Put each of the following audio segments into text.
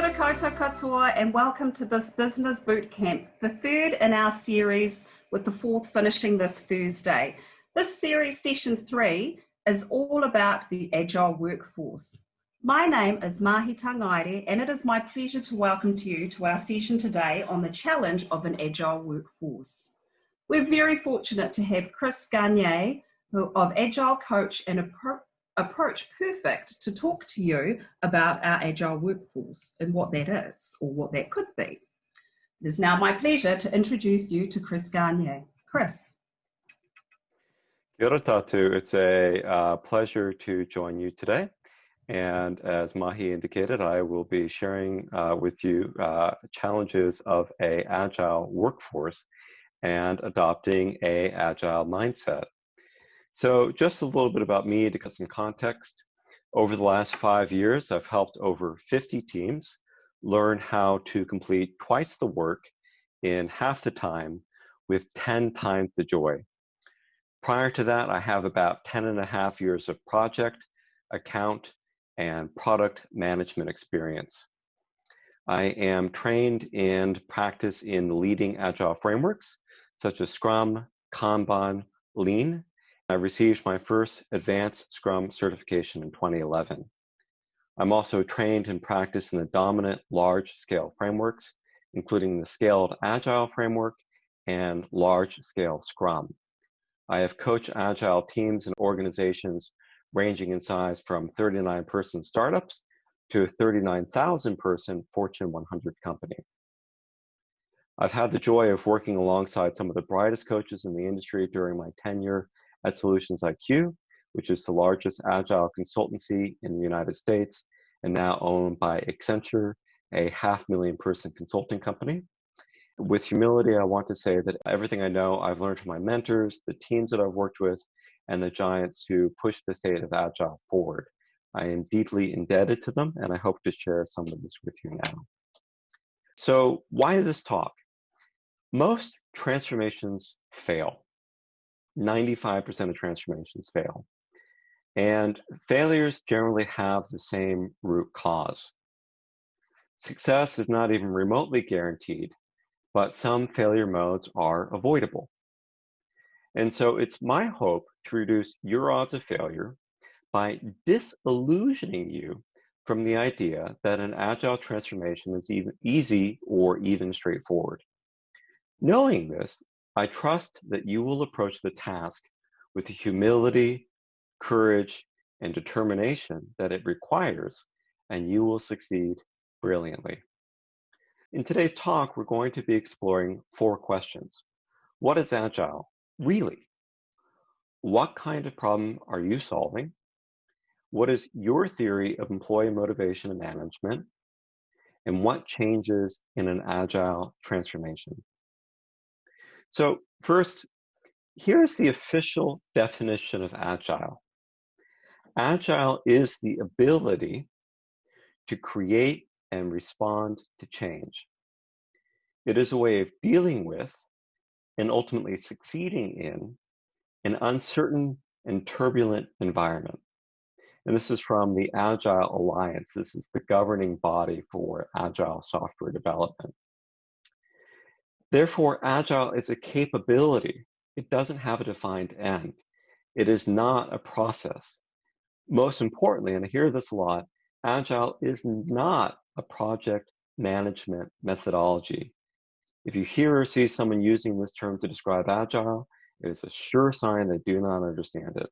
Kia katoa and welcome to this Business Bootcamp, the third in our series with the fourth finishing this Thursday. This series, session three, is all about the Agile workforce. My name is Mahi Tangaire and it is my pleasure to welcome to you to our session today on the challenge of an Agile workforce. We're very fortunate to have Chris Garnier of Agile Coach and approach perfect to talk to you about our agile workforce and what that is or what that could be. It is now my pleasure to introduce you to Chris Garnier. Chris. Kia ora tatou. It's a uh, pleasure to join you today. And as Mahi indicated, I will be sharing uh, with you uh, challenges of a agile workforce and adopting a agile mindset. So just a little bit about me to get some context. Over the last five years, I've helped over 50 teams learn how to complete twice the work in half the time with 10 times the joy. Prior to that, I have about 10 and a half years of project, account, and product management experience. I am trained and practice in leading agile frameworks such as Scrum, Kanban, Lean, I received my first Advanced Scrum certification in 2011. I'm also trained and practiced in the dominant large-scale frameworks, including the Scaled Agile framework and large-scale Scrum. I have coached Agile teams and organizations ranging in size from 39-person startups to a 39,000-person Fortune 100 company. I've had the joy of working alongside some of the brightest coaches in the industry during my tenure at Solutions IQ, which is the largest agile consultancy in the United States and now owned by Accenture, a half million person consulting company. With humility, I want to say that everything I know I've learned from my mentors, the teams that I've worked with, and the giants who push the state of agile forward. I am deeply indebted to them, and I hope to share some of this with you now. So, why this talk? Most transformations fail. 95% of transformations fail. And failures generally have the same root cause. Success is not even remotely guaranteed, but some failure modes are avoidable. And so it's my hope to reduce your odds of failure by disillusioning you from the idea that an agile transformation is even easy or even straightforward. Knowing this I trust that you will approach the task with the humility, courage, and determination that it requires, and you will succeed brilliantly. In today's talk, we're going to be exploring four questions. What is Agile, really? What kind of problem are you solving? What is your theory of employee motivation and management? And what changes in an Agile transformation? So first, here's the official definition of agile. Agile is the ability to create and respond to change. It is a way of dealing with and ultimately succeeding in an uncertain and turbulent environment. And this is from the Agile Alliance. This is the governing body for agile software development. Therefore, agile is a capability. It doesn't have a defined end. It is not a process. Most importantly, and I hear this a lot, agile is not a project management methodology. If you hear or see someone using this term to describe agile, it is a sure sign they do not understand it.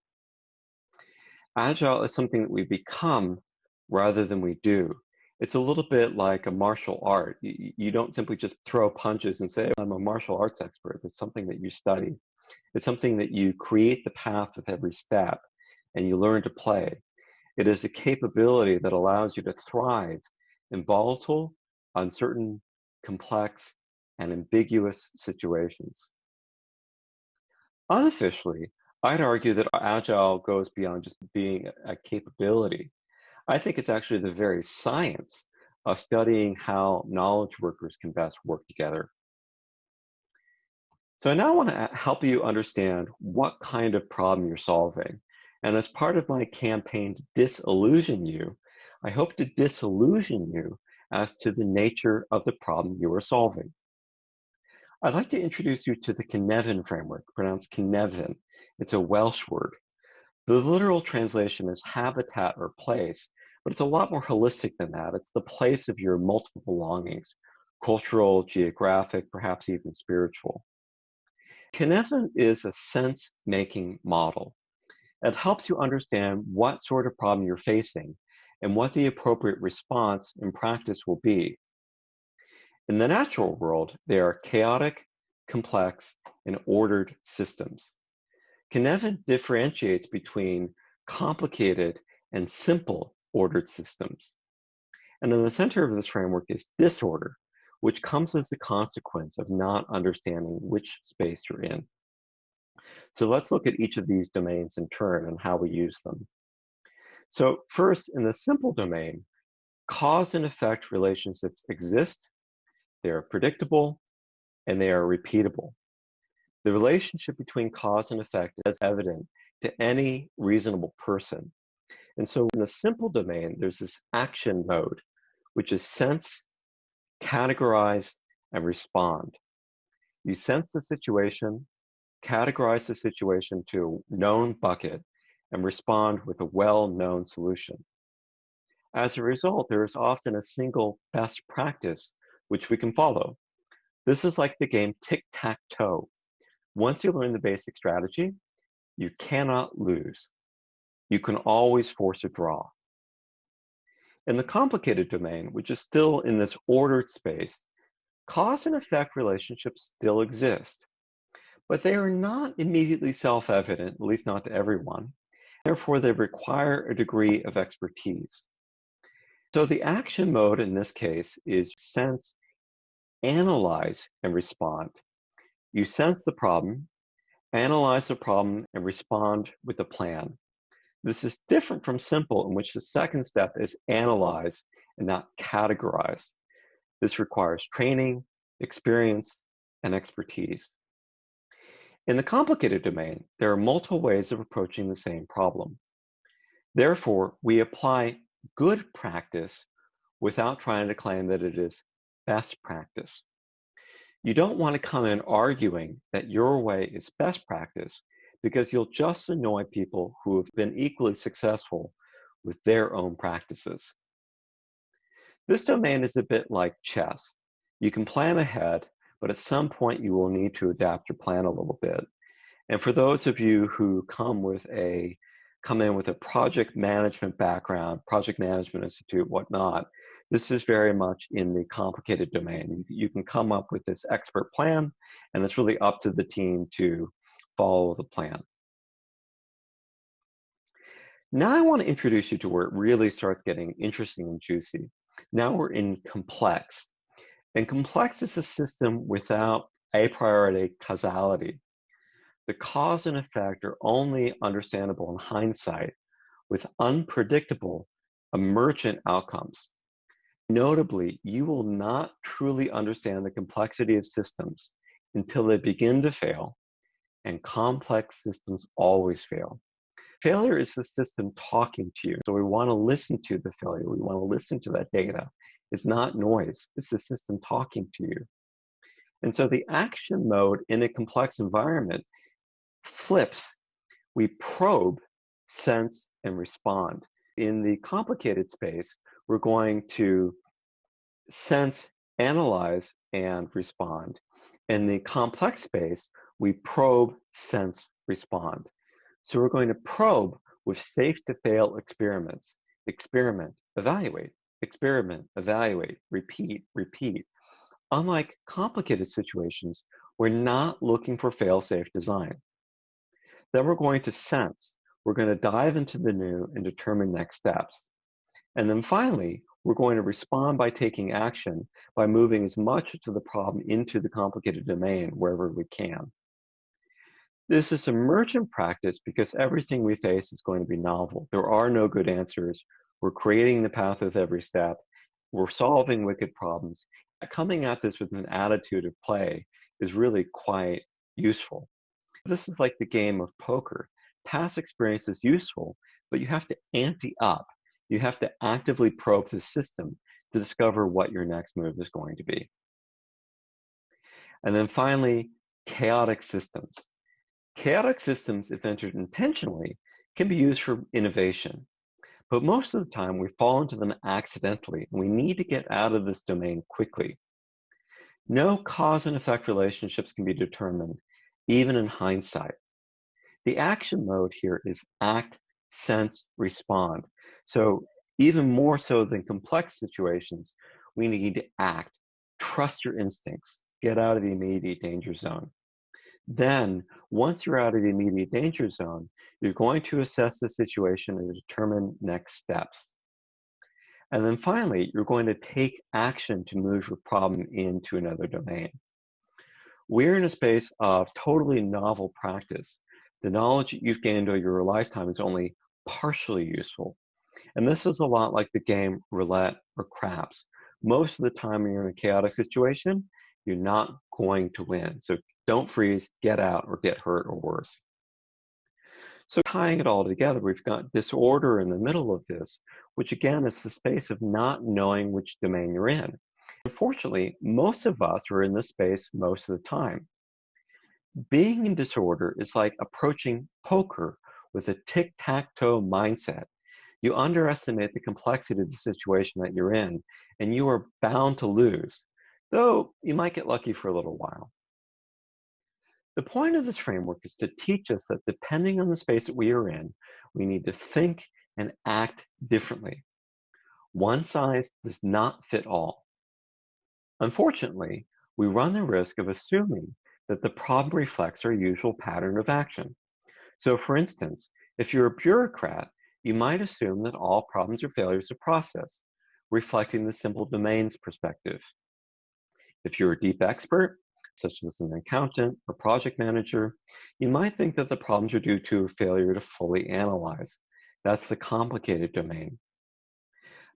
Agile is something that we become rather than we do it's a little bit like a martial art. You, you, don't simply just throw punches and say, I'm a martial arts expert. It's something that you study. It's something that you create the path with every step and you learn to play. It is a capability that allows you to thrive in volatile, uncertain, complex, and ambiguous situations. Unofficially, I'd argue that Agile goes beyond just being a capability. I think it's actually the very science of studying how knowledge workers can best work together. So I now want to help you understand what kind of problem you're solving. And as part of my campaign to disillusion you, I hope to disillusion you as to the nature of the problem you are solving. I'd like to introduce you to the Cynefin framework, pronounced Cynefin. It's a Welsh word. The literal translation is habitat or place, but it's a lot more holistic than that. It's the place of your multiple belongings, cultural, geographic, perhaps even spiritual. Cynefin is a sense-making model. It helps you understand what sort of problem you're facing and what the appropriate response in practice will be. In the natural world, they are chaotic, complex, and ordered systems. Cynefin differentiates between complicated and simple ordered systems. And in the center of this framework is disorder, which comes as a consequence of not understanding which space you're in. So let's look at each of these domains in turn and how we use them. So first, in the simple domain, cause and effect relationships exist, they are predictable, and they are repeatable. The relationship between cause and effect is evident to any reasonable person. And so in the simple domain, there's this action mode, which is sense, categorize, and respond. You sense the situation, categorize the situation to a known bucket, and respond with a well-known solution. As a result, there is often a single best practice which we can follow. This is like the game tic-tac-toe. Once you learn the basic strategy, you cannot lose. You can always force a draw. In the complicated domain, which is still in this ordered space, cause and effect relationships still exist, but they are not immediately self-evident, at least not to everyone. Therefore, they require a degree of expertise. So the action mode in this case is sense, analyze, and respond. You sense the problem, analyze the problem, and respond with a plan. This is different from simple, in which the second step is analyze and not categorize. This requires training, experience, and expertise. In the complicated domain, there are multiple ways of approaching the same problem. Therefore, we apply good practice without trying to claim that it is best practice. You don't want to come in arguing that your way is best practice because you'll just annoy people who have been equally successful with their own practices. This domain is a bit like chess. You can plan ahead, but at some point you will need to adapt your plan a little bit. And for those of you who come with a come in with a project management background, project management institute, whatnot, this is very much in the complicated domain. You, you can come up with this expert plan, and it's really up to the team to follow the plan. Now I want to introduce you to where it really starts getting interesting and juicy. Now we're in complex. And complex is a system without a priori causality. The cause and effect are only understandable in hindsight with unpredictable emergent outcomes. Notably, you will not truly understand the complexity of systems until they begin to fail and complex systems always fail. Failure is the system talking to you. So we want to listen to the failure. We want to listen to that data. It's not noise. It's the system talking to you. And so the action mode in a complex environment flips. We probe, sense, and respond. In the complicated space, we're going to sense, analyze, and respond. In the complex space, we probe, sense, respond. So we're going to probe with safe to fail experiments. Experiment, evaluate, experiment, evaluate, repeat, repeat. Unlike complicated situations, we're not looking for fail-safe design. Then we're going to sense. We're going to dive into the new and determine next steps. And then finally, we're going to respond by taking action by moving as much of the problem into the complicated domain wherever we can. This is emergent practice because everything we face is going to be novel. There are no good answers. We're creating the path with every step. We're solving wicked problems. Coming at this with an attitude of play is really quite useful. This is like the game of poker. Past experience is useful, but you have to ante up. You have to actively probe the system to discover what your next move is going to be. And then finally, chaotic systems. Chaotic systems, if entered intentionally, can be used for innovation. But most of the time, we fall into them accidentally, and we need to get out of this domain quickly. No cause and effect relationships can be determined, even in hindsight. The action mode here is act, sense, respond. So even more so than complex situations, we need to act, trust your instincts, get out of the immediate danger zone. Then, once you're out of the immediate danger zone, you're going to assess the situation and determine next steps. And then finally, you're going to take action to move your problem into another domain. We're in a space of totally novel practice. The knowledge that you've gained over your lifetime is only partially useful. And this is a lot like the game roulette or craps. Most of the time you're in a chaotic situation, you're not going to win. So don't freeze, get out, or get hurt or worse. So tying it all together, we've got disorder in the middle of this, which again is the space of not knowing which domain you're in. Unfortunately, most of us are in this space most of the time. Being in disorder is like approaching poker with a tic-tac-toe mindset. You underestimate the complexity of the situation that you're in, and you are bound to lose, though you might get lucky for a little while. The point of this framework is to teach us that depending on the space that we are in, we need to think and act differently. One size does not fit all. Unfortunately, we run the risk of assuming that the problem reflects our usual pattern of action. So for instance, if you're a bureaucrat, you might assume that all problems are failures of process, reflecting the simple domains perspective. If you're a deep expert, such as an accountant or project manager, you might think that the problems are due to a failure to fully analyze. That's the complicated domain.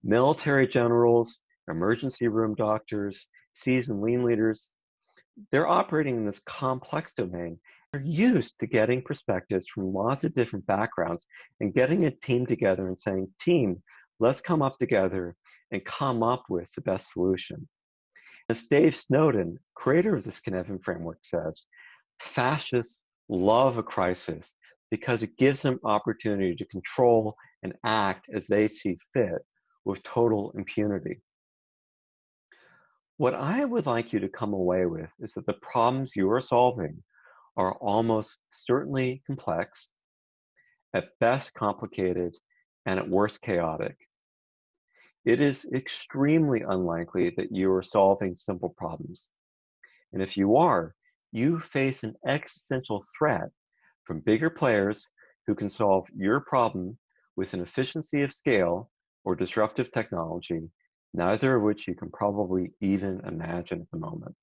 Military generals, emergency room doctors, seasoned lean leaders, they're operating in this complex domain. They're used to getting perspectives from lots of different backgrounds and getting a team together and saying, team, let's come up together and come up with the best solution. As Dave Snowden, creator of the Cynefin framework, says, fascists love a crisis because it gives them opportunity to control and act as they see fit with total impunity. What I would like you to come away with is that the problems you are solving are almost certainly complex, at best complicated, and at worst chaotic it is extremely unlikely that you are solving simple problems. And if you are, you face an existential threat from bigger players who can solve your problem with an efficiency of scale or disruptive technology, neither of which you can probably even imagine at the moment.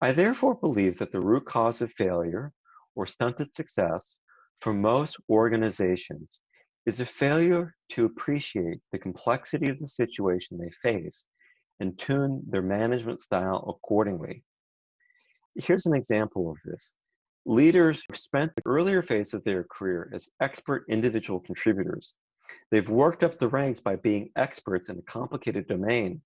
I therefore believe that the root cause of failure or stunted success for most organizations is a failure to appreciate the complexity of the situation they face and tune their management style accordingly. Here's an example of this. Leaders who've spent the earlier phase of their career as expert individual contributors. They've worked up the ranks by being experts in a complicated domain.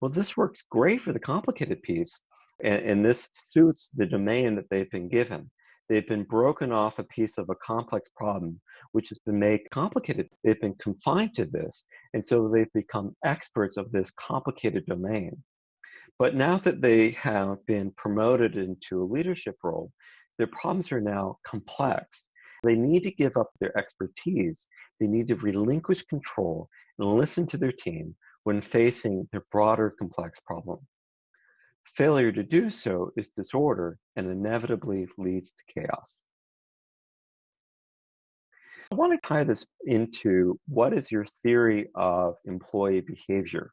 Well, this works great for the complicated piece, and, and this suits the domain that they've been given. They've been broken off a piece of a complex problem, which has been made complicated. They've been confined to this, and so they've become experts of this complicated domain. But now that they have been promoted into a leadership role, their problems are now complex. They need to give up their expertise. They need to relinquish control and listen to their team when facing their broader complex problem. Failure to do so is disorder and inevitably leads to chaos. I want to tie this into what is your theory of employee behavior?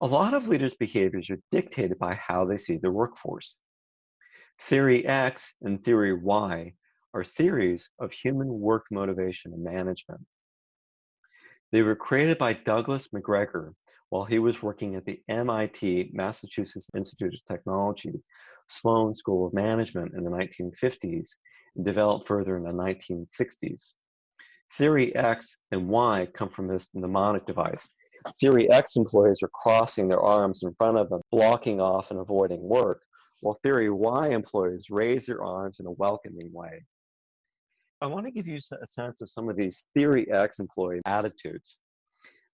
A lot of leaders' behaviors are dictated by how they see their workforce. Theory X and Theory Y are theories of human work motivation and management. They were created by Douglas McGregor while he was working at the MIT, Massachusetts Institute of Technology, Sloan School of Management in the 1950s, and developed further in the 1960s. Theory X and Y come from this mnemonic device. Theory X employees are crossing their arms in front of them, blocking off and avoiding work, while Theory Y employees raise their arms in a welcoming way. I want to give you a sense of some of these Theory X employee attitudes.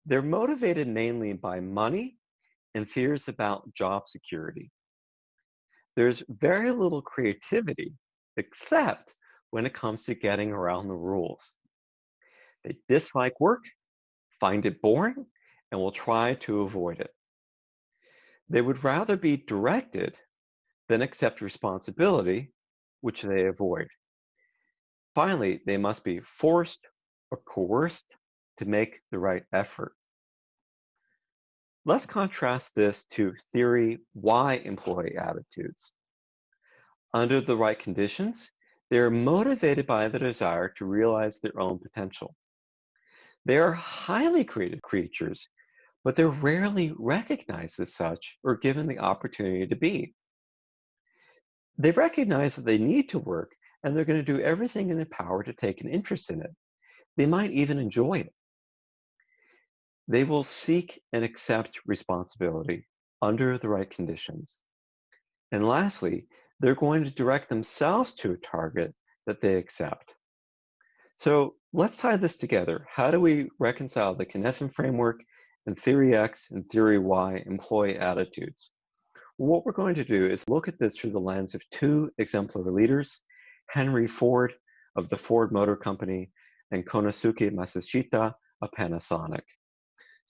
They're motivated mainly by money and fears about job security. There's very little creativity except when it comes to getting around the rules. They dislike work, find it boring, and will try to avoid it. They would rather be directed than accept responsibility, which they avoid. Finally, they must be forced or coerced to make the right effort. Let's contrast this to theory Y employee attitudes. Under the right conditions, they are motivated by the desire to realize their own potential. They are highly creative creatures, but they're rarely recognized as such or given the opportunity to be. They recognize that they need to work and they're going to do everything in their power to take an interest in it. They might even enjoy it. They will seek and accept responsibility under the right conditions. And lastly, they're going to direct themselves to a target that they accept. So let's tie this together. How do we reconcile the Cynefin framework and Theory X and Theory Y employee attitudes? What we're going to do is look at this through the lens of two exemplary leaders, Henry Ford of the Ford Motor Company and Konosuke Matsushita of Panasonic.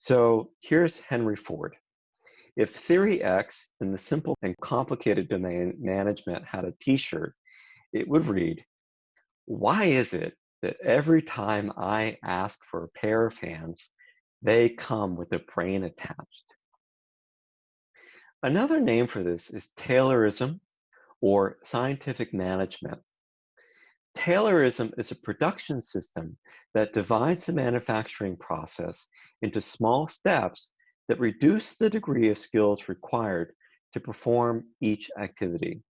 So here's Henry Ford. If Theory X in the simple and complicated domain management had a t-shirt, it would read, why is it that every time I ask for a pair of hands, they come with a brain attached? Another name for this is Taylorism or scientific management. Taylorism is a production system that divides the manufacturing process into small steps that reduce the degree of skills required to perform each activity.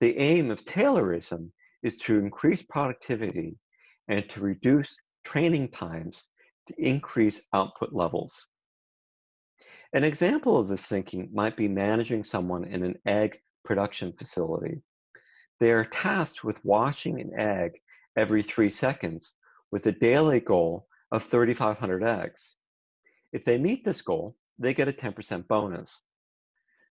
The aim of Taylorism is to increase productivity and to reduce training times to increase output levels. An example of this thinking might be managing someone in an egg production facility. They are tasked with washing an egg every three seconds with a daily goal of 3,500 eggs. If they meet this goal, they get a 10% bonus.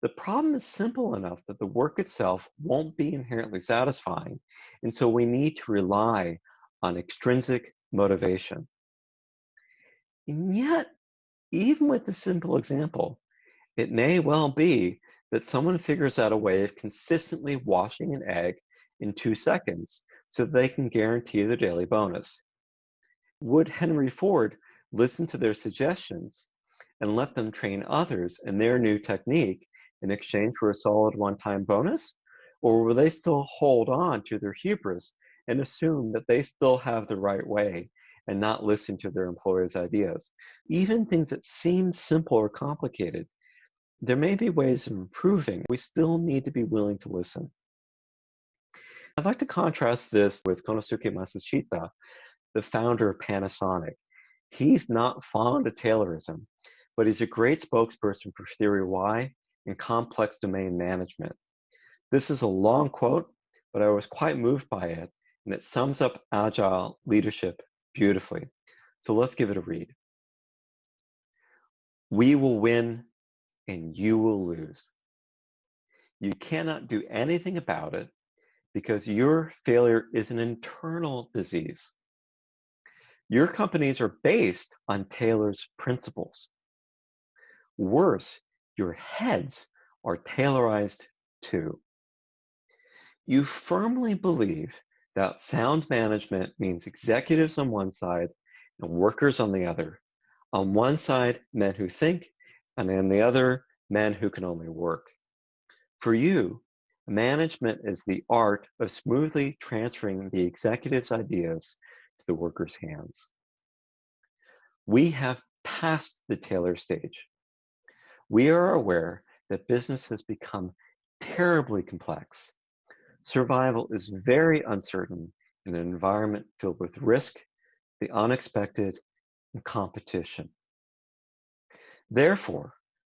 The problem is simple enough that the work itself won't be inherently satisfying, and so we need to rely on extrinsic motivation. And yet, even with this simple example, it may well be that someone figures out a way of consistently washing an egg in two seconds so they can guarantee their daily bonus. Would Henry Ford listen to their suggestions and let them train others in their new technique in exchange for a solid one-time bonus? Or will they still hold on to their hubris and assume that they still have the right way and not listen to their employers' ideas? Even things that seem simple or complicated, there may be ways of improving. We still need to be willing to listen. I'd like to contrast this with Konosuke Matsushita, the founder of Panasonic. He's not fond of Taylorism, but he's a great spokesperson for Theory Y and complex domain management. This is a long quote, but I was quite moved by it, and it sums up agile leadership beautifully. So let's give it a read. We will win and you will lose. You cannot do anything about it because your failure is an internal disease. Your companies are based on Taylor's principles. Worse, your heads are Taylorized too. You firmly believe that sound management means executives on one side and workers on the other. On one side, men who think, and on the other, men who can only work. For you, management is the art of smoothly transferring the executive's ideas to the worker's hands. We have passed the Taylor stage. We are aware that business has become terribly complex. Survival is very uncertain in an environment filled with risk, the unexpected, and competition. Therefore,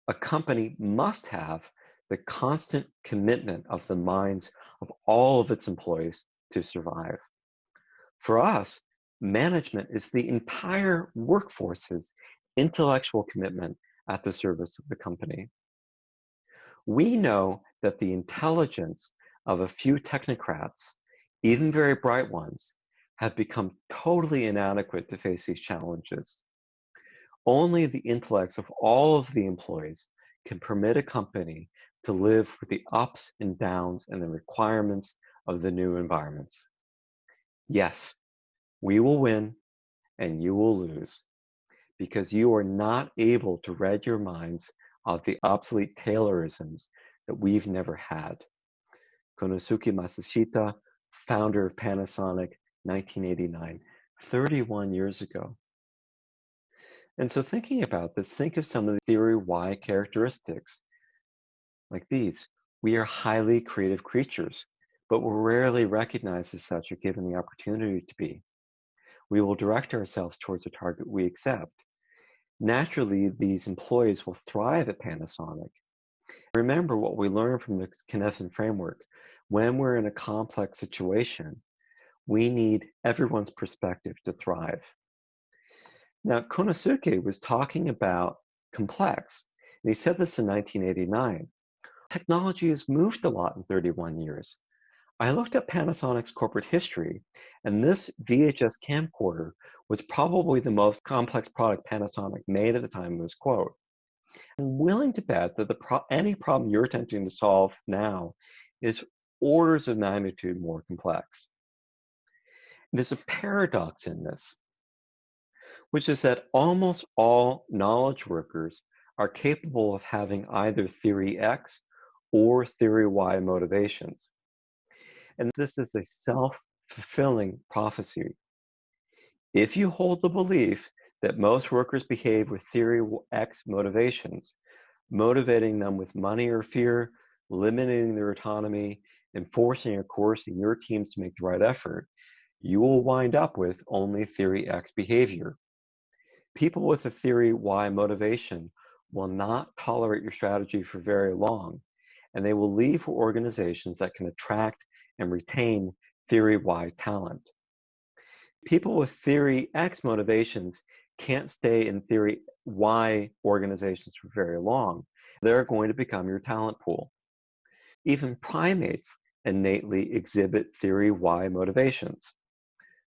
a company must have the constant commitment of the minds of all of its employees to survive. For us, management is the entire workforce's intellectual commitment at the service of the company. We know that the intelligence of a few technocrats, even very bright ones, have become totally inadequate to face these challenges. Only the intellects of all of the employees can permit a company to live with the ups and downs and the requirements of the new environments. Yes, we will win and you will lose because you are not able to read your minds of the obsolete Taylorisms that we've never had. Konosuke Matsushita, founder of Panasonic, 1989, 31 years ago. And so thinking about this, think of some of the theory Y characteristics like these. We are highly creative creatures, but we're rarely recognized as such or given the opportunity to be. We will direct ourselves towards a target we accept. Naturally, these employees will thrive at Panasonic. Remember what we learned from the Cynefin framework. When we're in a complex situation, we need everyone's perspective to thrive. Now, Konosuke was talking about complex, and he said this in 1989. Technology has moved a lot in 31 years. I looked at Panasonic's corporate history, and this VHS camcorder was probably the most complex product Panasonic made at the time of this quote. I'm willing to bet that the pro- any problem you're attempting to solve now is orders of magnitude more complex. There's a paradox in this which is that almost all knowledge workers are capable of having either theory X or theory Y motivations. And this is a self fulfilling prophecy. If you hold the belief that most workers behave with theory X motivations, motivating them with money or fear, limiting their autonomy, enforcing a course in your teams to make the right effort, you will wind up with only theory X behavior. People with a theory Y motivation will not tolerate your strategy for very long, and they will leave for organizations that can attract and retain theory Y talent. People with theory X motivations can't stay in theory Y organizations for very long. They're going to become your talent pool. Even primates innately exhibit theory Y motivations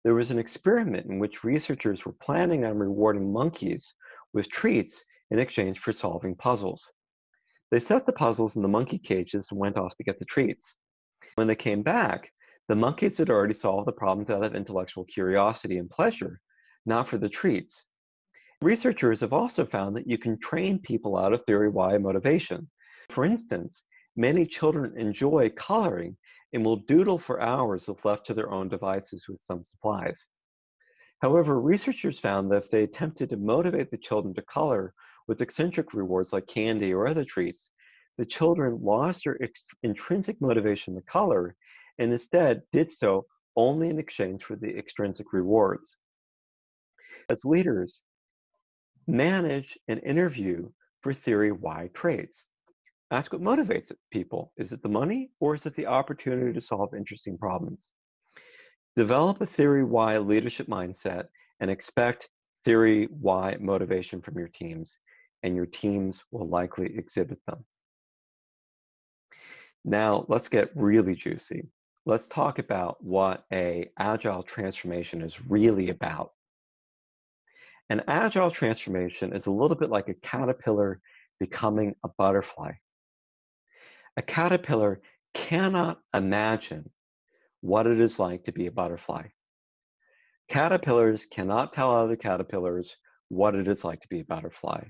there was an experiment in which researchers were planning on rewarding monkeys with treats in exchange for solving puzzles. They set the puzzles in the monkey cages and went off to get the treats. When they came back, the monkeys had already solved the problems out of intellectual curiosity and pleasure, not for the treats. Researchers have also found that you can train people out of theory Y motivation. For instance, many children enjoy coloring and will doodle for hours if left to their own devices with some supplies. However, researchers found that if they attempted to motivate the children to color with extrinsic rewards like candy or other treats, the children lost their intrinsic motivation to color and instead did so only in exchange for the extrinsic rewards. As leaders, manage and interview for theory Y traits. Ask what motivates people. Is it the money or is it the opportunity to solve interesting problems? Develop a theory Y leadership mindset and expect theory Y motivation from your teams, and your teams will likely exhibit them. Now, let's get really juicy. Let's talk about what a agile transformation is really about. An agile transformation is a little bit like a caterpillar becoming a butterfly. A caterpillar cannot imagine what it is like to be a butterfly. Caterpillars cannot tell other caterpillars what it is like to be a butterfly.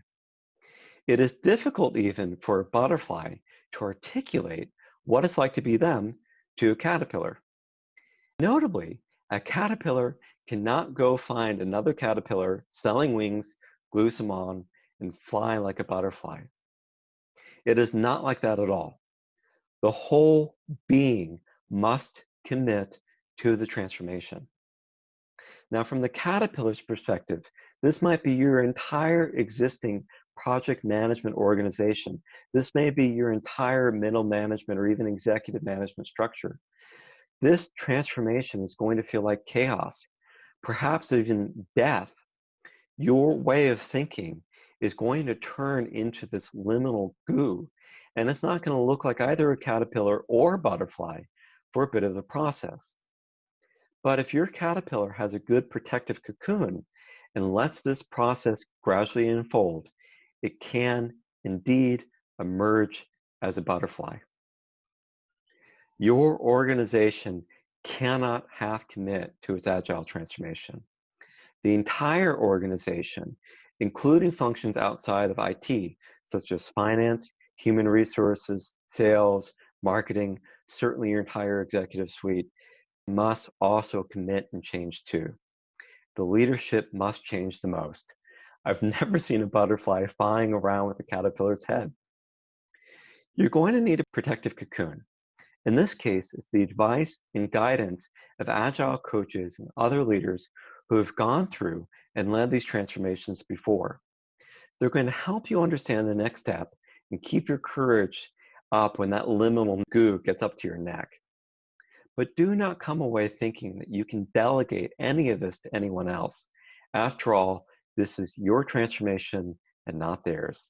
It is difficult even for a butterfly to articulate what it's like to be them to a caterpillar. Notably, a caterpillar cannot go find another caterpillar selling wings, glue some on, and fly like a butterfly. It is not like that at all. The whole being must commit to the transformation. Now, from the Caterpillar's perspective, this might be your entire existing project management organization. This may be your entire middle management or even executive management structure. This transformation is going to feel like chaos, perhaps even death. Your way of thinking is going to turn into this liminal goo, and it's not going to look like either a caterpillar or a butterfly for a bit of the process. But if your caterpillar has a good protective cocoon and lets this process gradually unfold, it can indeed emerge as a butterfly. Your organization cannot half commit to its agile transformation. The entire organization, including functions outside of IT, such as finance, human resources, sales, marketing, certainly your entire executive suite, must also commit and change too. The leadership must change the most. I've never seen a butterfly flying around with a caterpillar's head. You're going to need a protective cocoon. In this case, it's the advice and guidance of agile coaches and other leaders who have gone through and led these transformations before. They're going to help you understand the next step and keep your courage up when that liminal goo gets up to your neck. But do not come away thinking that you can delegate any of this to anyone else. After all, this is your transformation and not theirs.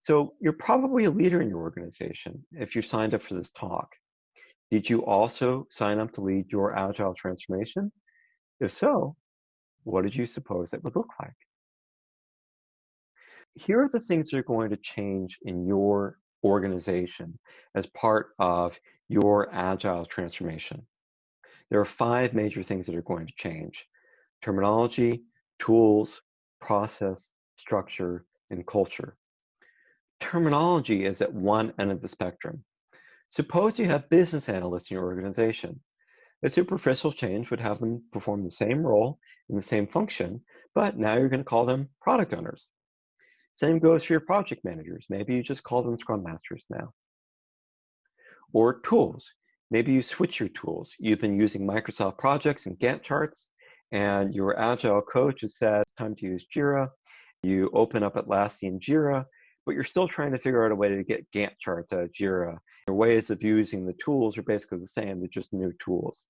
So you're probably a leader in your organization if you signed up for this talk. Did you also sign up to lead your agile transformation? If so, what did you suppose that would look like? Here are the things that are going to change in your organization as part of your agile transformation. There are five major things that are going to change. Terminology, tools, process, structure, and culture. Terminology is at one end of the spectrum. Suppose you have business analysts in your organization. A superficial change would have them perform the same role in the same function, but now you're going to call them product owners. Same goes for your project managers. Maybe you just call them Scrum Masters now. Or tools. Maybe you switch your tools. You've been using Microsoft projects and Gantt charts, and your agile coach has said it's time to use Jira. You open up Atlassian Jira, but you're still trying to figure out a way to get Gantt charts out of Jira. Your ways of using the tools are basically the same, they're just new tools.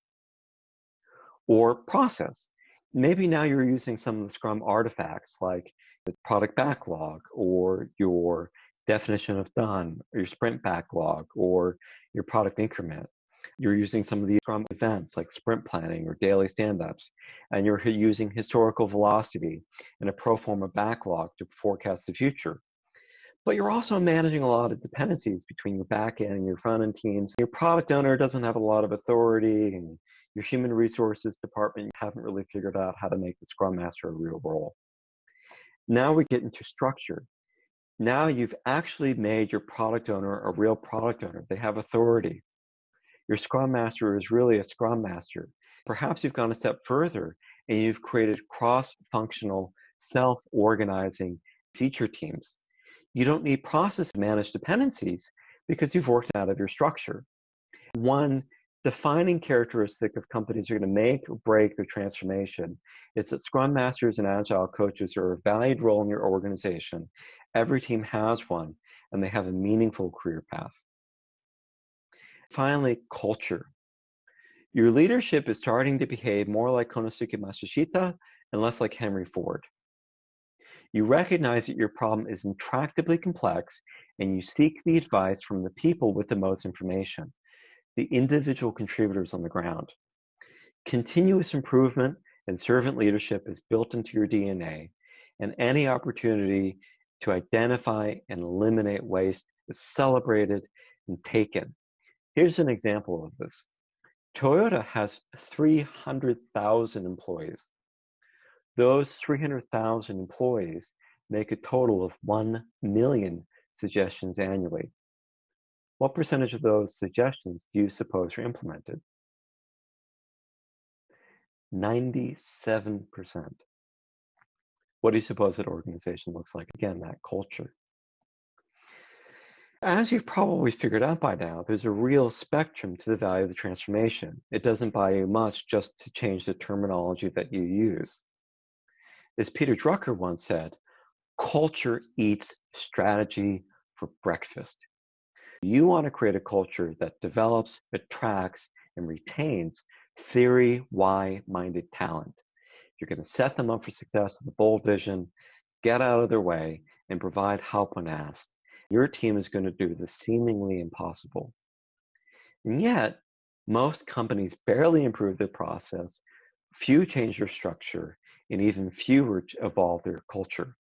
Or process. Maybe now you're using some of the Scrum artifacts like the product backlog or your definition of done or your sprint backlog or your product increment. You're using some of the Scrum events like sprint planning or daily stand-ups, and you're using historical velocity and a pro forma backlog to forecast the future. But you're also managing a lot of dependencies between your back end and your front end teams. Your product owner doesn't have a lot of authority, and your human resources department haven't really figured out how to make the Scrum Master a real role. Now we get into structure. Now you've actually made your product owner a real product owner. They have authority. Your Scrum Master is really a Scrum Master. Perhaps you've gone a step further and you've created cross-functional, self-organizing feature teams. You don't need process managed dependencies because you've worked out of your structure. One defining characteristic of companies are going to make or break their transformation is that Scrum Masters and Agile coaches are a valued role in your organization. Every team has one, and they have a meaningful career path. Finally, culture. Your leadership is starting to behave more like Konosuke Matsushita and less like Henry Ford. You recognize that your problem is intractably complex and you seek the advice from the people with the most information, the individual contributors on the ground. Continuous improvement and servant leadership is built into your DNA, and any opportunity to identify and eliminate waste is celebrated and taken. Here's an example of this. Toyota has 300,000 employees. Those 300,000 employees make a total of 1 million suggestions annually. What percentage of those suggestions do you suppose are implemented? 97%. What do you suppose that organization looks like? Again, that culture. As you've probably figured out by now, there's a real spectrum to the value of the transformation. It doesn't buy you much just to change the terminology that you use. As Peter Drucker once said, culture eats strategy for breakfast. You want to create a culture that develops, attracts, and retains theory Y minded talent. You're going to set them up for success with a bold vision, get out of their way, and provide help when asked. Your team is going to do the seemingly impossible. And yet, most companies barely improve their process, few change their structure, and even fewer evolve their culture.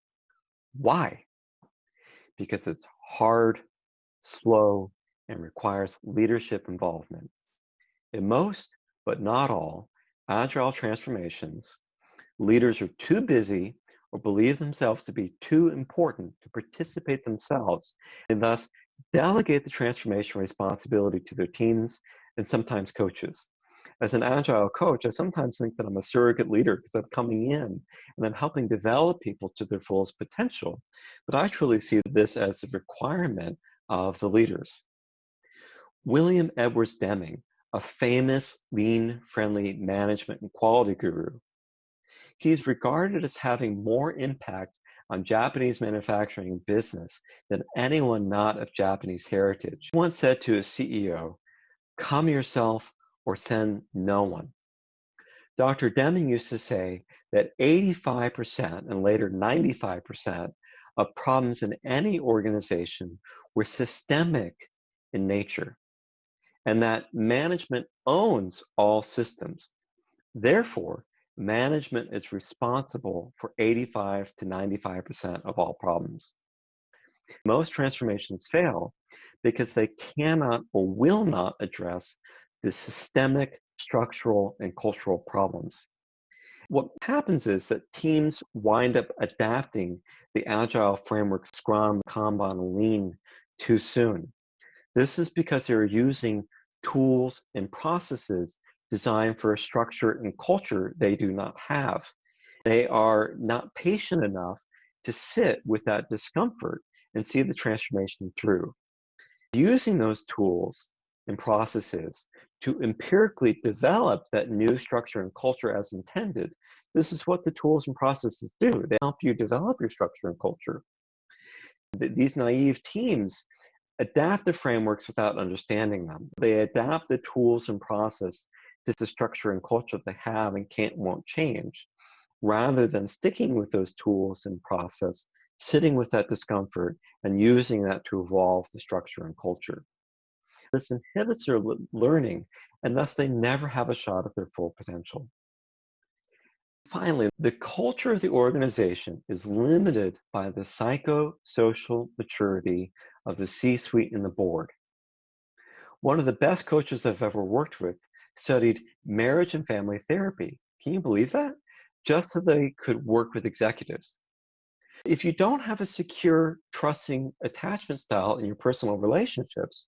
Why? Because it's hard, slow, and requires leadership involvement. In most, but not all, agile transformations, leaders are too busy or believe themselves to be too important to participate themselves and thus delegate the transformation responsibility to their teams and sometimes coaches. As an agile coach, I sometimes think that I'm a surrogate leader because I'm coming in and I'm helping develop people to their fullest potential. But I truly see this as a requirement of the leaders. William Edwards Deming, a famous lean friendly management and quality guru, He's regarded as having more impact on Japanese manufacturing business than anyone not of Japanese heritage. He once said to his CEO, come yourself or send no one. Dr. Deming used to say that 85% and later 95% of problems in any organization were systemic in nature and that management owns all systems. Therefore, management is responsible for 85 to 95% of all problems. Most transformations fail because they cannot or will not address the systemic, structural, and cultural problems. What happens is that teams wind up adapting the agile framework Scrum, Kanban, Lean too soon. This is because they're using tools and processes designed for a structure and culture they do not have. They are not patient enough to sit with that discomfort and see the transformation through. Using those tools and processes to empirically develop that new structure and culture as intended, this is what the tools and processes do. They help you develop your structure and culture. These naive teams adapt the frameworks without understanding them. They adapt the tools and process to the structure and culture they have and can't won't change rather than sticking with those tools and process sitting with that discomfort and using that to evolve the structure and culture this inhibits their learning and thus they never have a shot at their full potential finally the culture of the organization is limited by the psychosocial maturity of the c-suite and the board one of the best coaches I've ever worked with studied marriage and family therapy. Can you believe that? Just so they could work with executives. If you don't have a secure, trusting attachment style in your personal relationships,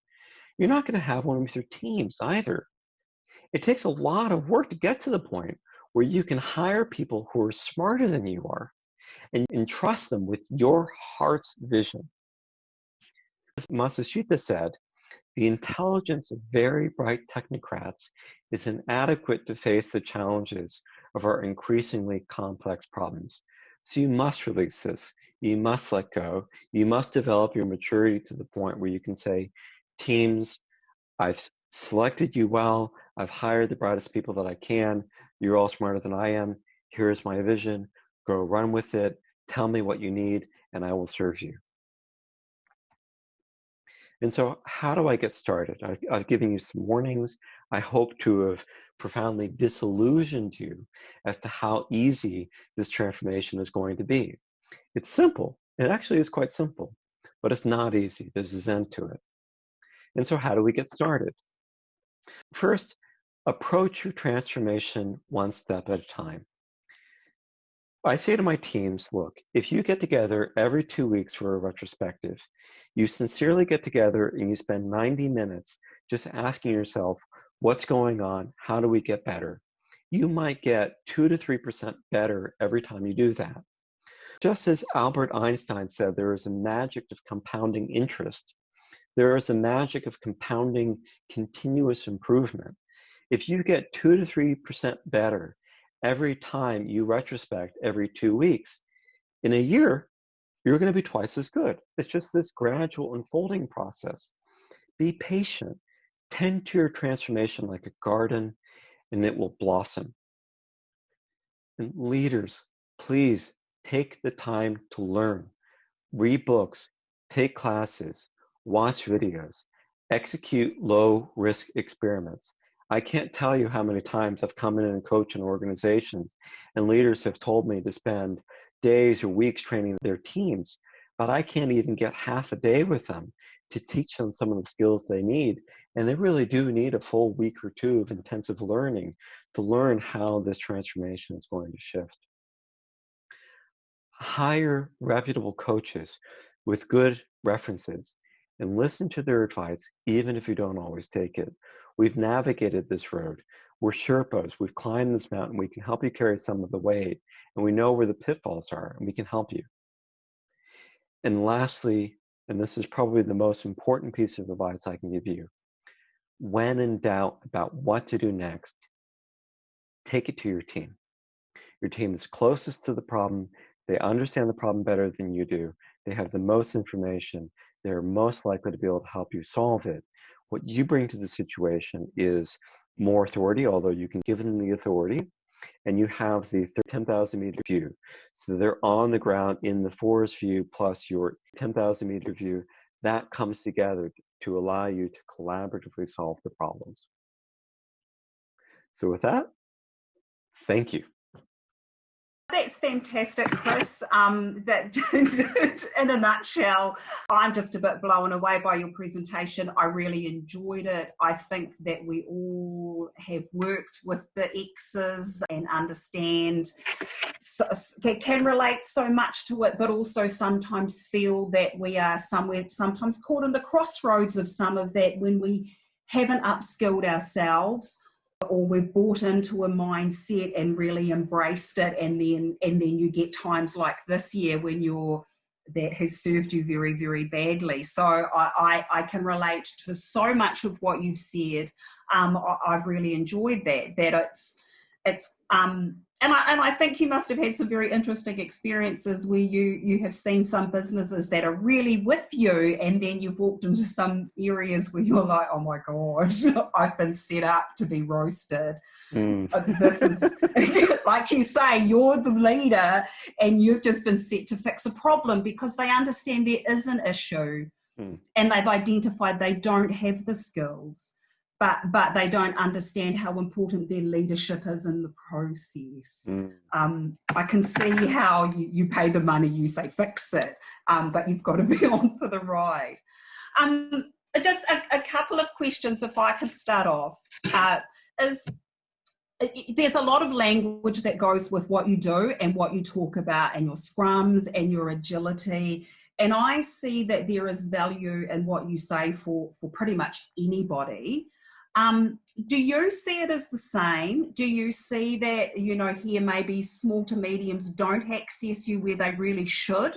you're not going to have one with your teams either. It takes a lot of work to get to the point where you can hire people who are smarter than you are and entrust them with your heart's vision. As Matsushita said, the intelligence of very bright technocrats is inadequate to face the challenges of our increasingly complex problems. So you must release this. You must let go. You must develop your maturity to the point where you can say, teams, I've selected you well. I've hired the brightest people that I can. You're all smarter than I am. Here's my vision. Go run with it. Tell me what you need, and I will serve you. And so, how do I get started? I, I've given you some warnings. I hope to have profoundly disillusioned you as to how easy this transformation is going to be. It's simple. It actually is quite simple, but it's not easy. There's a zen to it. And so, how do we get started? First, approach your transformation one step at a time. I say to my teams, look, if you get together every two weeks for a retrospective, you sincerely get together and you spend 90 minutes just asking yourself, what's going on? How do we get better? You might get 2 to 3% better every time you do that. Just as Albert Einstein said, there is a magic of compounding interest. There is a magic of compounding continuous improvement. If you get two to 3% better every time you retrospect every two weeks, in a year, you're going to be twice as good. It's just this gradual unfolding process. Be patient. Tend to your transformation like a garden, and it will blossom. And leaders, please take the time to learn. Read books, take classes, watch videos, execute low risk experiments. I can't tell you how many times I've come in and coached in organizations and leaders have told me to spend days or weeks training their teams, but I can't even get half a day with them to teach them some of the skills they need. And they really do need a full week or two of intensive learning to learn how this transformation is going to shift. Hire reputable coaches with good references and listen to their advice, even if you don't always take it. We've navigated this road. We're Sherpas. We've climbed this mountain. We can help you carry some of the weight, and we know where the pitfalls are, and we can help you. And lastly, and this is probably the most important piece of advice I can give you when in doubt about what to do next, take it to your team. Your team is closest to the problem. They understand the problem better than you do. They have the most information. They're most likely to be able to help you solve it. What you bring to the situation is more authority, although you can give them the authority, and you have the 10,000 meter view. So they're on the ground in the forest view plus your 10,000 meter view. That comes together to allow you to collaboratively solve the problems. So with that, thank you. That's fantastic, Chris. Um, that in a nutshell, I'm just a bit blown away by your presentation. I really enjoyed it. I think that we all have worked with the X's and understand, so, can relate so much to it, but also sometimes feel that we are somewhere, sometimes caught in the crossroads of some of that when we haven't upskilled ourselves or we've bought into a mindset and really embraced it and then and then you get times like this year when you're that has served you very very badly. So i i, I can relate to so much of what you've said. Um I, have really enjoyed that that it's it's um and I, and I think you must have had some very interesting experiences where you you have seen some businesses that are really with you and then you've walked into some areas where you're like oh my god i've been set up to be roasted mm. This is like you say you're the leader and you've just been set to fix a problem because they understand there is an issue mm. and they've identified they don't have the skills but but they don't understand how important their leadership is in the process. Mm. Um, I can see how you, you pay the money, you say fix it, um, but you've got to be on for the ride. Um, just a, a, couple of questions, if I can start off, uh, is there's a lot of language that goes with what you do and what you talk about and your scrums and your agility and i see that there is value in what you say for for pretty much anybody um, do you see it as the same? Do you see that, you know, here maybe small to mediums don't access you where they really should?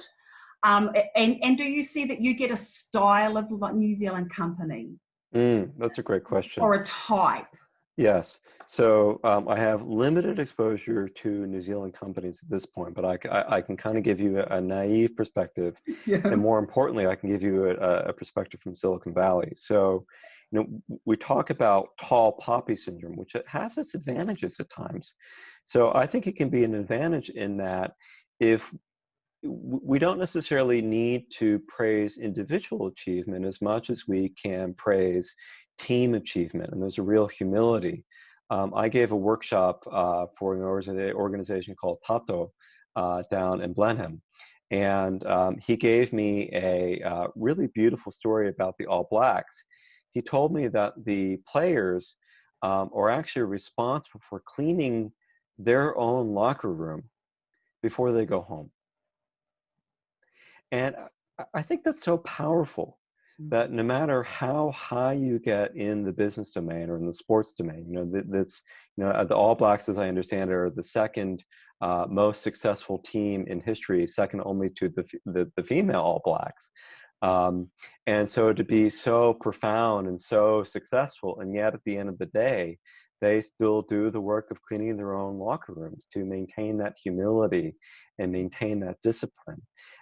Um, and, and do you see that you get a style of New Zealand company? Mm, that's a great question. Or a type? Yes. So um, I have limited exposure to New Zealand companies at this point, but I, I, I can kind of give you a, a naive perspective. Yeah. And more importantly, I can give you a, a perspective from Silicon Valley. So you know, we talk about tall poppy syndrome, which it has its advantages at times. So I think it can be an advantage in that if we don't necessarily need to praise individual achievement as much as we can praise team achievement, and there's a real humility. Um, I gave a workshop uh, for an organization called tatou uh, down in Blenheim, and um, he gave me a uh, really beautiful story about the All Blacks he told me that the players um, are actually responsible for cleaning their own locker room before they go home. And I think that's so powerful that mm-hmm. no matter how high you get in the business domain or in the sports domain, you know, that's, you know, the All Blacks, as I understand it, are the second uh, most successful team in history, second only to the, the, the female All Blacks. Um, and so to be so profound and so successful, and yet at the end of the day, they still do the work of cleaning their own locker rooms to maintain that humility and maintain that discipline.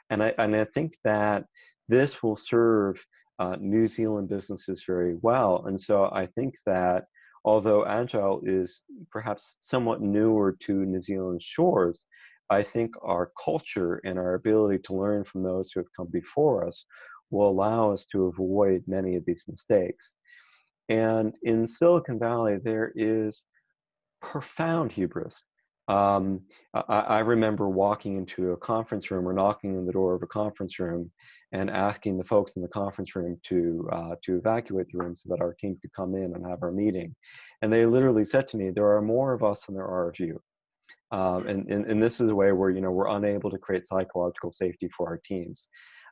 And I, and I think that this will serve uh, New Zealand businesses very well. And so I think that although Agile is perhaps somewhat newer to New Zealand shores, I think our culture and our ability to learn from those who have come before us will allow us to avoid many of these mistakes. And in Silicon Valley, there is profound hubris. Um, I, I, remember walking into a conference room or knocking on the door of a conference room and asking the folks in the conference room to uh, to evacuate the room so that our team could come in and have our meeting. And they literally said to me, "There are more of us than there are of you." Um, and, and, and this is a way where you know we're unable to create psychological safety for our teams.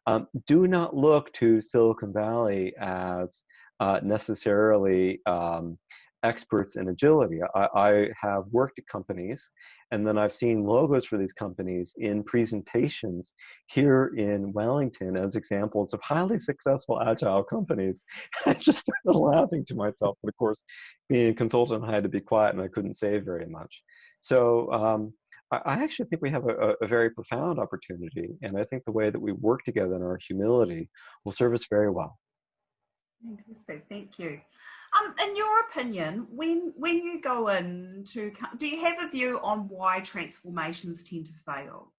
Um, do not look to Silicon Valley as uh, necessarily um, experts in agility. I, I, have worked at companies and then I've seen logos for these companies in presentations here in Wellington as examples of highly successful agile companies. I just started laughing to myself. But of course, being a consultant, I had to be quiet and I couldn't say very much. So um, I actually think we have a, a, very profound opportunity. And I think the way that we work together in our humility will serve us very well. Fantastic, thank you. Um, in your opinion, when when you go into, do you have a view on why transformations tend to fail?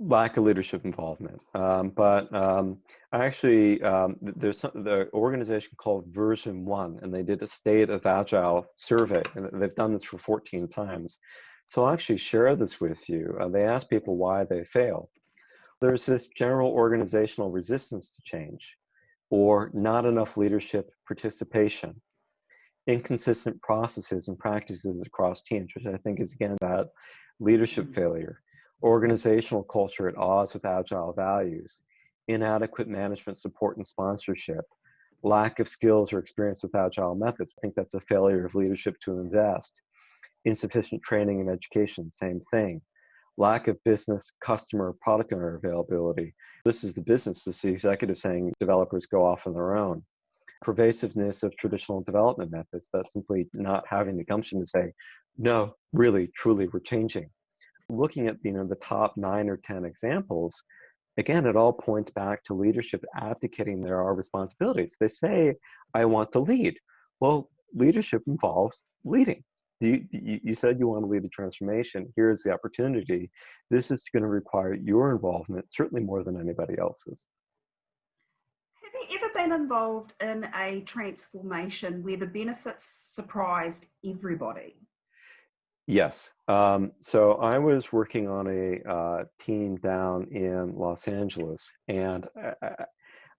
Lack of leadership involvement. Um, but um, actually, um, there's some, the organization called Version One, and they did a state of agile survey, and they've done this for 14 times. So I'll actually share this with you. Uh, they asked people why they fail. There's this general organizational resistance to change or not enough leadership participation, inconsistent processes and practices across teams, which I think is again about leadership mm-hmm. failure, organizational culture at odds with agile values, inadequate management support and sponsorship, lack of skills or experience with agile methods. I think that's a failure of leadership to invest. Insufficient training and education, same thing lack of business customer product owner availability. This is the business, this is the executive saying developers go off on their own. Pervasiveness of traditional development methods, that simply not having the gumption to say, no, really, truly, we're changing. Looking at you know the top nine or ten examples, again, it all points back to leadership abdicating their responsibilities. They say, I want to lead. Well, leadership involves leading you, you said you want to lead a transformation. Here's the opportunity. This is going to require your involvement, certainly more than anybody else's. Have you ever been involved in a transformation where the benefits surprised everybody? Yes. Um, so I was working on a uh, team down in Los Angeles, and I,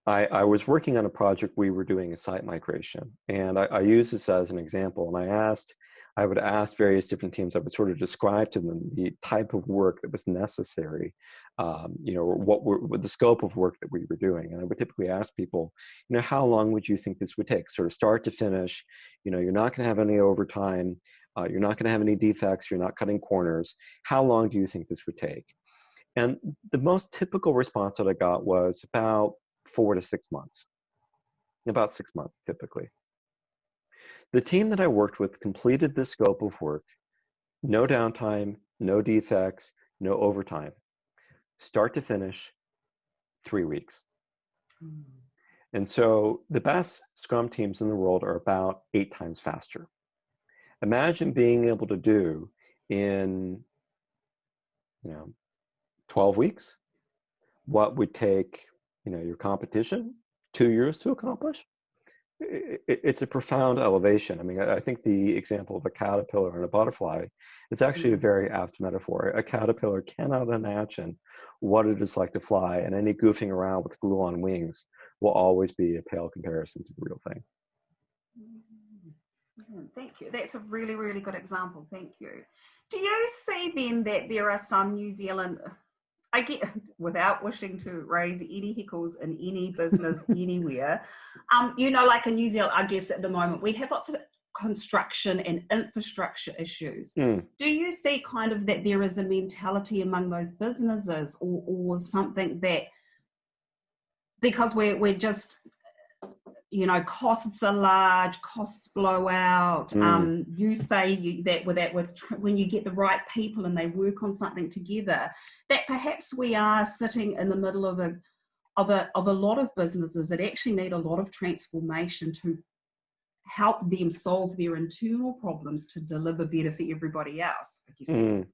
I, I, was working on a project. We were doing a site migration, and I, I use this as an example. And I asked I would ask various different teams, I would sort of describe to them the type of work that was necessary, um, you know, what were what the scope of work that we were doing. And I would typically ask people, you know, how long would you think this would take, sort of start to finish? You know, you're not going to have any overtime, uh, you're not going to have any defects, you're not cutting corners. How long do you think this would take? And the most typical response that I got was about four to six months, about six months typically. The team that I worked with completed the scope of work, no downtime, no defects, no overtime, start to finish, three weeks. Mm. And so the best Scrum teams in the world are about eight times faster. Imagine being able to do in, you know, 12 weeks what would take, you know, your competition two years to accomplish it, it's a profound elevation. I mean, I think the example of a caterpillar and a butterfly is actually a mm-hmm. very apt metaphor. A caterpillar cannot imagine what it is like to fly, and any goofing around with glue on wings will always be a pale comparison to the real thing. Mm-hmm. Thank you. That's a really, really good example. Thank you. Do you see then that there are some New Zealand I get without wishing to raise any hickles in any business anywhere. Um, you know, like in New Zealand, I guess at the moment we have lots of construction and infrastructure issues. Mm. Do you see kind of that there is a mentality among those businesses or, or something that because we're, we're just you know costs are large costs blow out mm. um, you say you, that with that with when you get the right people and they work on something together that perhaps we are sitting in the middle of a of a of a lot of businesses that actually need a lot of transformation to help them solve their internal problems to deliver better for everybody else mm.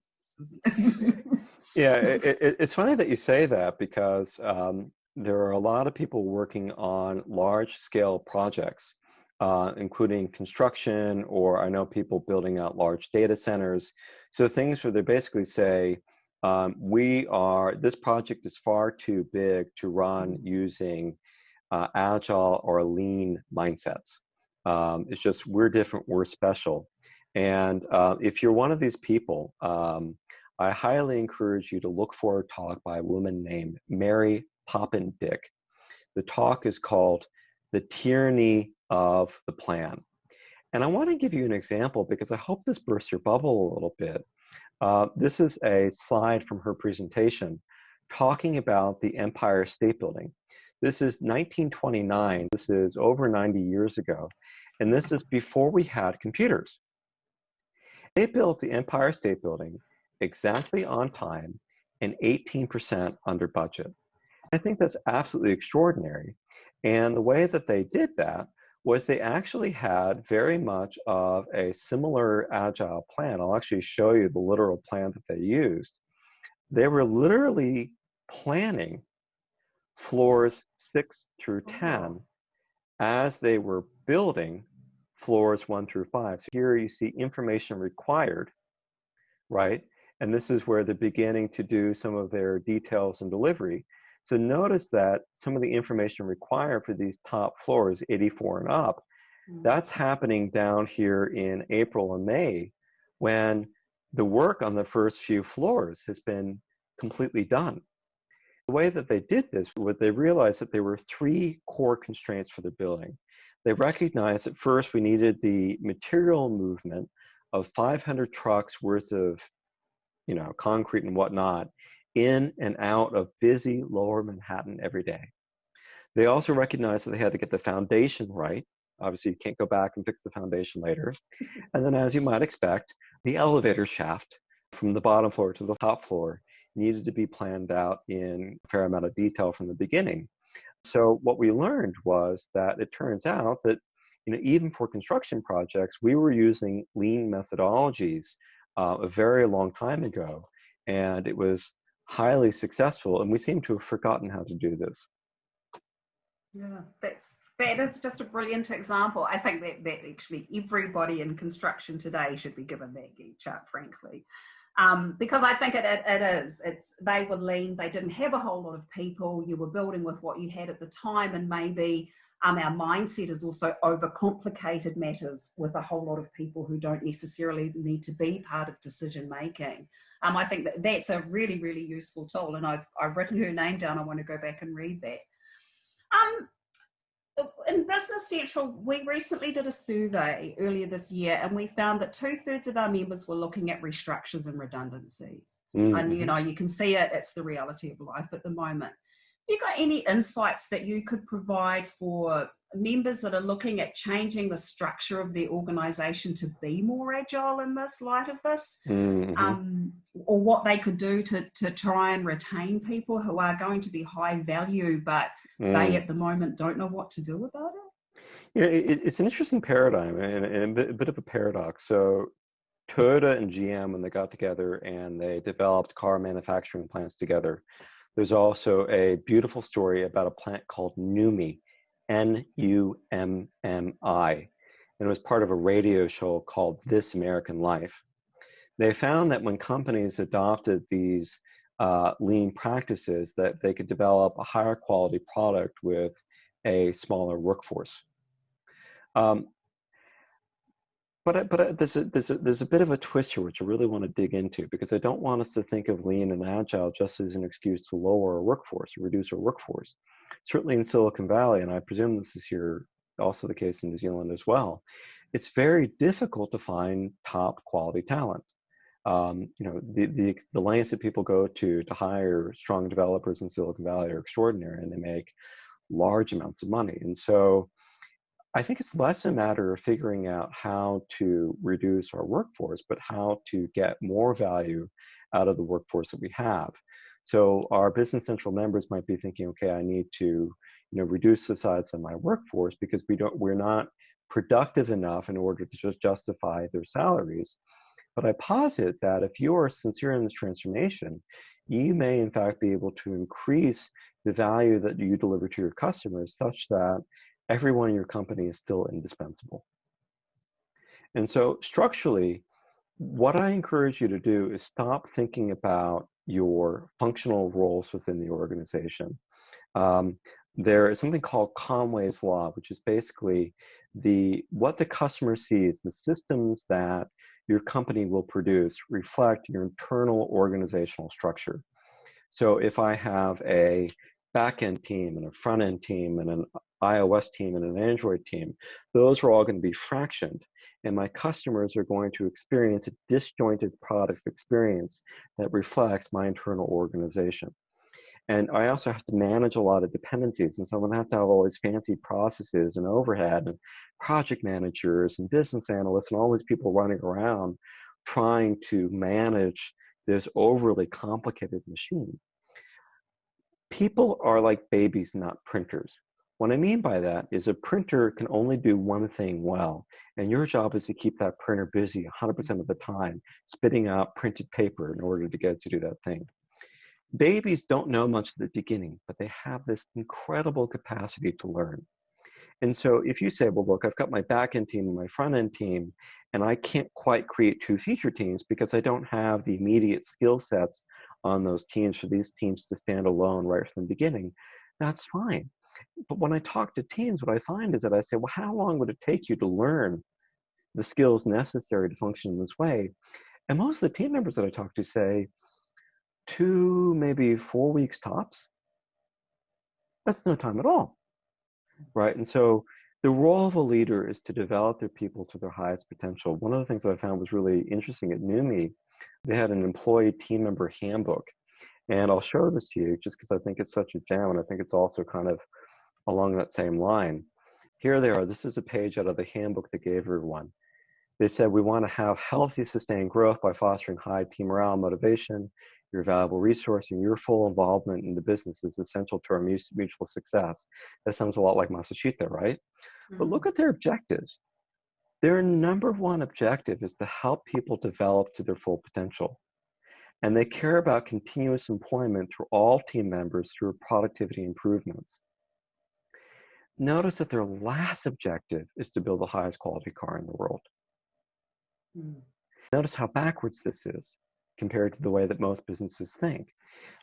yeah it, it, it's funny that you say that because um, there are a lot of people working on large scale projects, uh, including construction, or I know people building out large data centers. So things where they basically say, um, we are, this project is far too big to run using uh, agile or lean mindsets. Um, it's just, we're different, we're special. And uh, if you're one of these people, um, I highly encourage you to look for a talk by a woman named Mary Poppendieck. The talk is called The Tyranny of the Plan. And I want to give you an example because I hope this bursts your bubble a little bit. Uh, this is a slide from her presentation talking about the Empire State Building. This is 1929. This is over 90 years ago. And this is before we had computers. They built the Empire State Building exactly on time and 18% under budget. I think that's absolutely extraordinary. And the way that they did that was they actually had very much of a similar agile plan. I'll actually show you the literal plan that they used. They were literally planning floors six through 10 as they were building floors one through five. So here you see information required, right? And this is where they're beginning to do some of their details and delivery. So notice that some of the information required for these top floors, 84 and up, mm. that's happening down here in April and May when the work on the first few floors has been completely done. The way that they did this was they realized that there were three core constraints for the building. They recognized at first we needed the material movement of 500 trucks worth of you know, concrete and whatnot in and out of busy lower Manhattan every day. They also recognized that they had to get the foundation right. Obviously, you can't go back and fix the foundation later. And then, as you might expect, the elevator shaft from the bottom floor to the top floor needed to be planned out in a fair amount of detail from the beginning. So, what we learned was that it turns out that you know, even for construction projects, we were using lean methodologies uh, a very long time ago. And it was highly successful, and we seem to have forgotten how to do this. Yeah, that's that is just a brilliant example. I think that that actually everybody in construction today should be given that Gantt chart, frankly, um, because I think it, it, it is. It's they were lean. They didn't have a whole lot of people. You were building with what you had at the time, and maybe um, our mindset is also overcomplicated matters with a whole lot of people who don't necessarily need to be part of decision making. Um, I think that that's a really, really useful tool, and I've, I've written her name down. I want to go back and read that. Um, in Business Central, we recently did a survey earlier this year, and we found that two thirds of our members were looking at restructures and redundancies. Mm-hmm. And you know, you can see it; it's the reality of life at the moment you got any insights that you could provide for members that are looking at changing the structure of their organization to be more agile in this light of this mm-hmm. um, or what they could do to, to try and retain people who are going to be high value but mm. they at the moment don't know what to do about it you know, it, it's an interesting paradigm and, and a, bit, a bit of a paradox so toyota and gm when they got together and they developed car manufacturing plants together there's also a beautiful story about a plant called Nummi, N U M M I, and it was part of a radio show called This American Life. They found that when companies adopted these uh, lean practices, that they could develop a higher quality product with a smaller workforce. Um, but but there's a, there's a, there's a bit of a twist here which I really want to dig into because I don't want us to think of lean and agile just as an excuse to lower our workforce reduce our workforce. Certainly in Silicon Valley, and I presume this is here also the case in New Zealand as well. It's very difficult to find top quality talent. Um, you know the, the the lengths that people go to to hire strong developers in Silicon Valley are extraordinary, and they make large amounts of money. And so I think it's less a matter of figuring out how to reduce our workforce, but how to get more value out of the workforce that we have. So our Business Central members might be thinking, okay, I need to, you know, reduce the size of my workforce because we don't, we're not productive enough in order to just justify their salaries. But I posit that if you are sincere in this transformation, you may in fact be able to increase the value that you deliver to your customers such that everyone in your company is still indispensable. And so structurally, what I encourage you to do is stop thinking about your functional roles within the organization. Um, there is something called Conway's Law, which is basically the what the customer sees, the systems that your company will produce reflect your internal organizational structure. So if I have a back end team and a front end team and an iOS team and an Android team, those are all going to be fractioned. And my customers are going to experience a disjointed product experience that reflects my internal organization. And I also have to manage a lot of dependencies. And so I'm going to have to have all these fancy processes and overhead and project managers and business analysts and all these people running around trying to manage this overly complicated machine. People are like babies, not printers. What I mean by that is a printer can only do one thing well, and your job is to keep that printer busy 100% of the time, spitting out printed paper in order to get to do that thing babies don't know much at the beginning, but they have this incredible capacity to learn. And so if you say, well, look, I've got my back end team and my front end team, and I can't quite create two feature teams because I don't have the immediate skill sets on those teams for these teams to stand alone right from the beginning, that's fine. But when I talk to teams, what I find is that I say, well, how long would it take you to learn the skills necessary to function in this way? And most of the team members that I talk to say, two, maybe four weeks tops. That's no time at all, right? And so the role of a leader is to develop their people to their highest potential. One of the things that I found was really interesting at NUMMI, they had an employee team member handbook. And I'll show this to you just because I think it's such a gem and I think it's also kind of along that same line. Here they are. This is a page out of the handbook they gave everyone. They said we want to have healthy, sustained growth by fostering high team morale and motivation, your valuable resource and your full involvement in the business is essential to our mutual success. That sounds a lot like Matsushita, right? Mm-hmm. But look at their objectives. Their number one objective is to help people develop to their full potential. And they care about continuous employment through all team members through productivity improvements. Notice that their last objective is to build the highest quality car in the world. Mm. Notice how backwards this is compared to the way that most businesses think.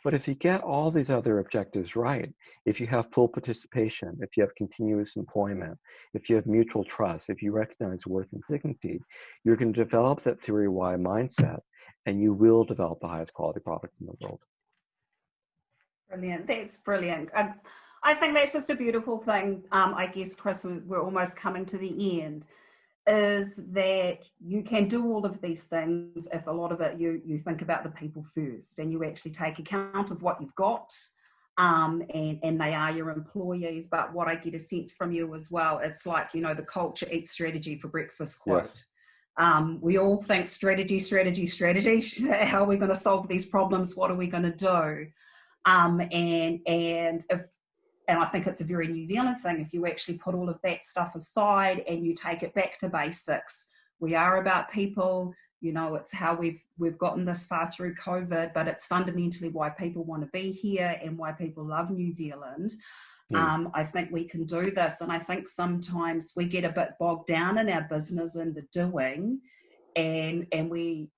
But if you get all these other objectives right, if you have full participation, if you have continuous employment, if you have mutual trust, if you recognize worth and dignity, you're going to develop that theory Y mindset and you will develop the highest quality product in the world. Brilliant. That's brilliant. I, I think that's just a beautiful thing. Um, I guess, Chris, we're almost coming to the end is that you can do all of these things if a lot of it you you think about the people first and you actually take account of what you've got um, and and they are your employees but what i get a sense from you as well it's like you know the culture eats strategy for breakfast quote yes. um, we all think strategy strategy strategy how are we going to solve these problems what are we going to do um, and and if and I think it's a very New Zealand thing if you actually put all of that stuff aside and you take it back to basics. We are about people, you know, it's how we've we've gotten this far through COVID, but it's fundamentally why people want to be here and why people love New Zealand. Mm. Um, I think we can do this, and I think sometimes we get a bit bogged down in our business and the doing, and and we.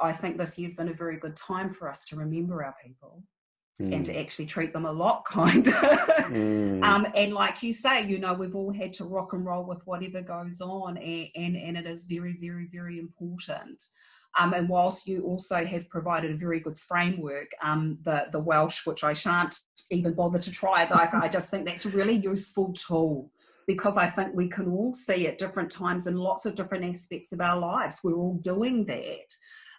I think this year's been a very good time for us to remember our people mm. and to mm. actually treat them a lot kinder. mm. um, and like you say, you know, we've all had to rock and roll with whatever goes on, and, and, and it is very, very, very important. Um, and whilst you also have provided a very good framework, um, the, the Welsh, which I shan't even bother to try, like, I just think that's a really useful tool because I think we can all see at different times in lots of different aspects of our lives. We're all doing that.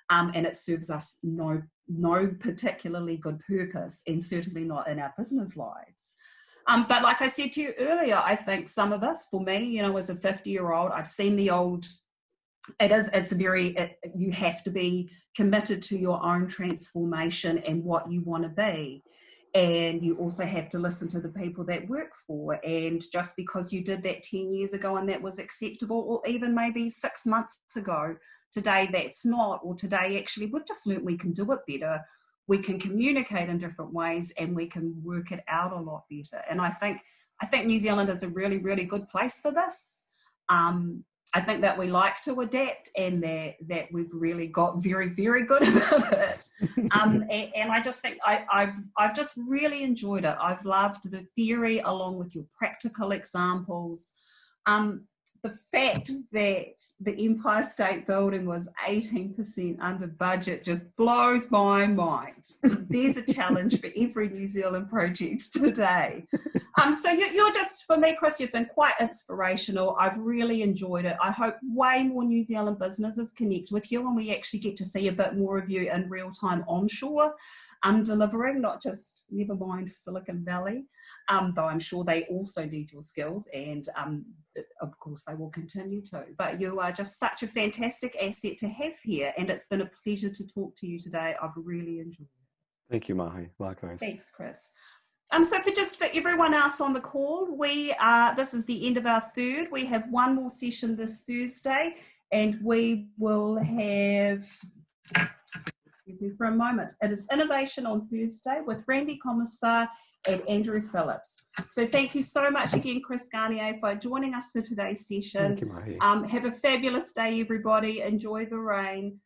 Um, and it serves us no no particularly good purpose and certainly not in our business lives. Um, but like I said to you earlier, I think some of us, for me, you know, as a 50 year old, I've seen the old, it is, it's a very, it, you have to be committed to your own transformation and what you want to be. And you also have to listen to the people that work for. And just because you did that 10 years ago and that was acceptable, or even maybe six months ago, today that's not, or today actually we've just learned we can do it better we can communicate in different ways and we can work it out a lot better. And I think I think New Zealand is a really, really good place for this. Um, I think that we like to adapt and that, that we've really got very, very good about it. Um, and, and, I just think I, have I've just really enjoyed it. I've loved the theory along with your practical examples. Um, the fact that the Empire State Building was 18% under budget just blows my mind. There's a challenge for every New Zealand project today. Um, so you, are just, for me, Chris, you've been quite inspirational. I've really enjoyed it. I hope way more New Zealand businesses connect with you and we actually get to see a bit more of you in real time onshore um, delivering, not just never mind Silicon Valley, um, though I'm sure they also need your skills and um, of course they will continue to. But you are just such a fantastic asset to have here and it's been a pleasure to talk to you today. I've really enjoyed it. Thank you, Mahi. Likewise. Thanks, Chris. Um, so for just for everyone else on the call, we are, this is the end of our third. We have one more session this Thursday and we will have excuse me for a moment. It is Innovation on Thursday with Randy Komisar and Andrew Phillips. So thank you so much again, Chris Garnier, for joining us for today's session. Thank you, Um, have a fabulous day, everybody. Enjoy the rain.